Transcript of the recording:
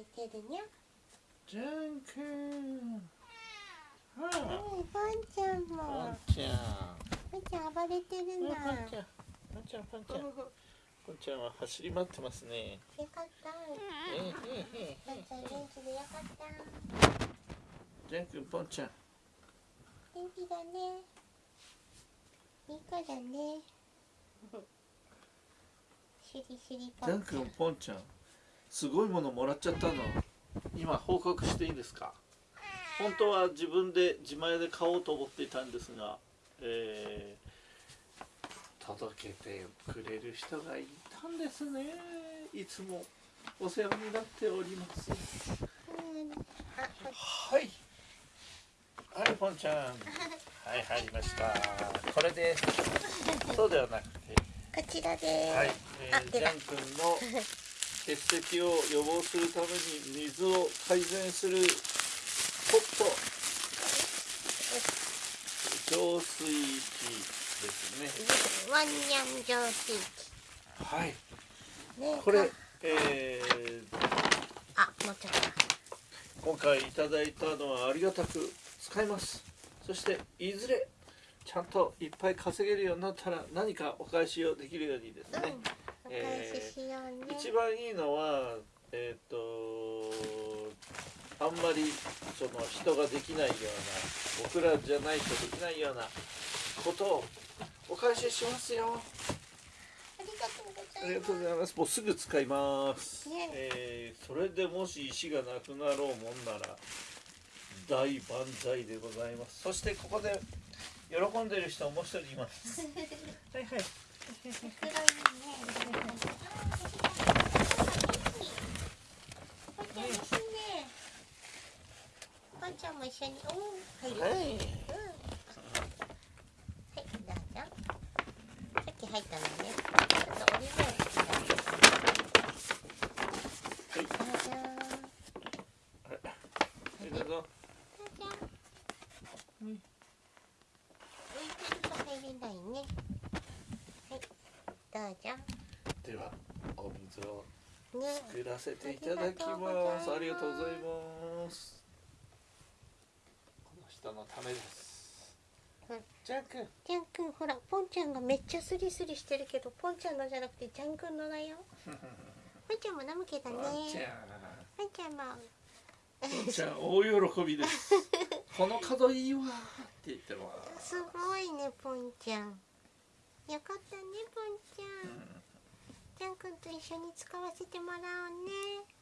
暴れてるにゃ。ジャン君はうんポンちゃんポもンちゃん。ポンちゃん暴れてるポンなちゃんポンちゃんポンちゃん。ポンちゃんは走り回ってますね。よかった。ええええポンちゃん元気でよかったジャン君ポンちゃん。元気だね。いい子だね。しりしりポジャンンちゃん。君ポンちゃんすごいものもらっちゃったの。今報告していいですか？本当は自分で自前で買おうと思っていたんですが、えー届けてくれる人がいたんですね。いつもお世話になっております。はい。はいポンちゃん。はい入りました。これですそうではなくて。こちらです、はい、えー、あ出たジャン君の 結石を予防するために水を改善するポット。浄水器ですね。ワンニャン浄水はい。器ね。これ、えー、あもうちょっ今回いただいたのはありがたく使います。そしていずれちゃんといっぱい稼げるようになったら何かお返しをできるようにですと、ね、うん、一番いいのはえっ、とあんまりその人ができないような僕らじゃないとできないようなことをお返ししますよ。ありがとうございます。もうすぐ使います。ね、えーそれでもし石がなくなろうもんなら大万歳でございます。そしてここで喜んでる人もう一人います。はいはいちゃんも一緒におー入る、はい。うんはいどうぞさっき入ったのねちょっと折り目をつけてはいどうぞはいどうぞどうぞうん浮いてると入れないねはいどうぞではお水をね作らせていただきます。ありがとうございます。この人のためですうん。ジャン君。ジャン君ほらポンちゃんがめっちゃスリスリしてるけどポンちゃんのじゃなくてジャン君のだよ ポンちゃんも飲むけどねワンちゃん。ポンちゃんもワンちゃん大喜びです。この角いいわって言ってます。すごいねポンちゃんよかったねポンちゃん、ジャン君と一緒に使わせてもらおうね